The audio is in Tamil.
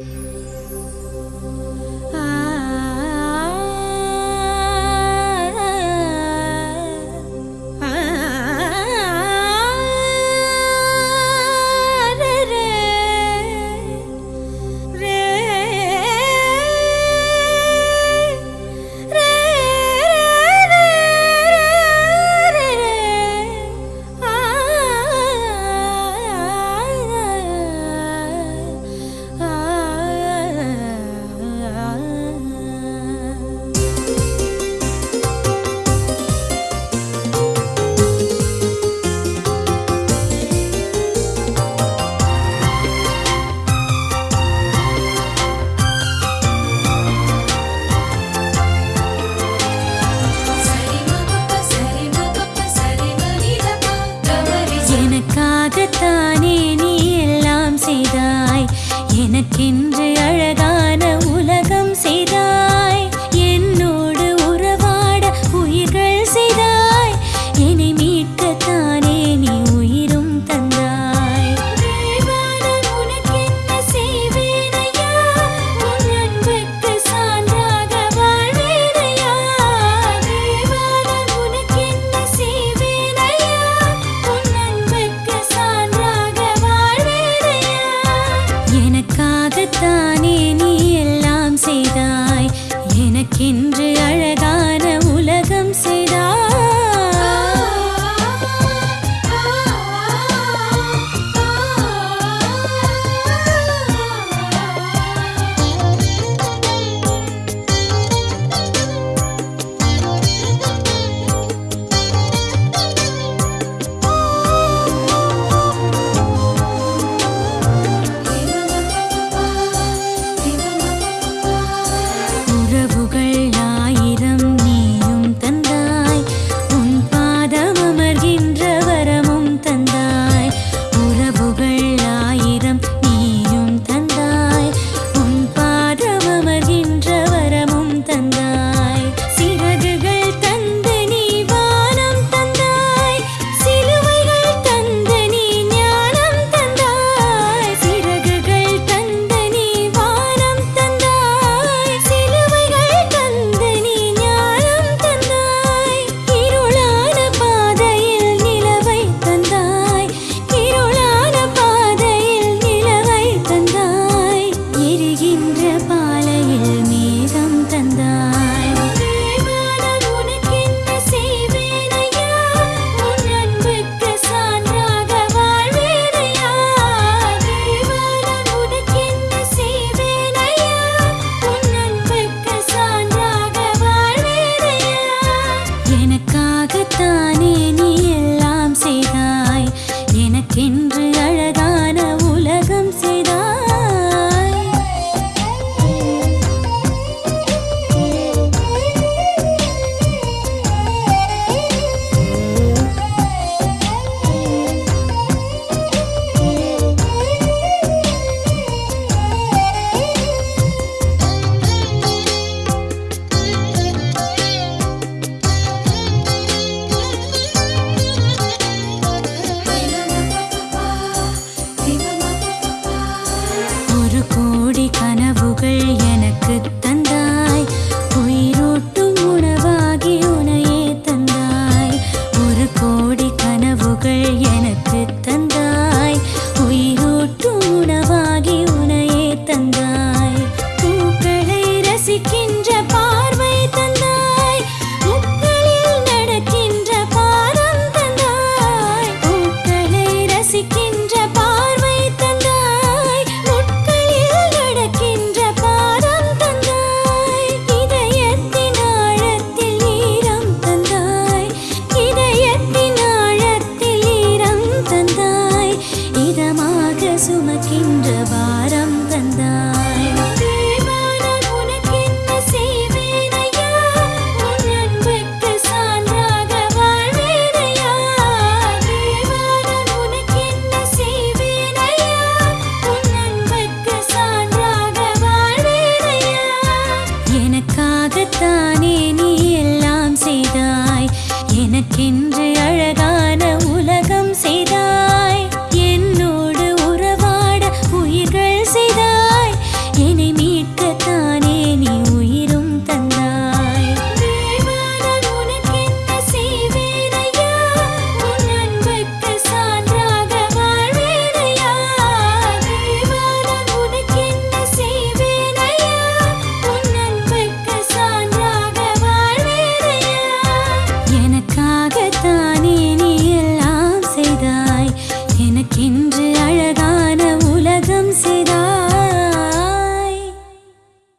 எனக்காகத்தானே எனக்கென்று அழகான இருக்கின்ற எனக்காகத்தானே நீ எல்லாம் செய்தாய். எனக்கென்று இன்று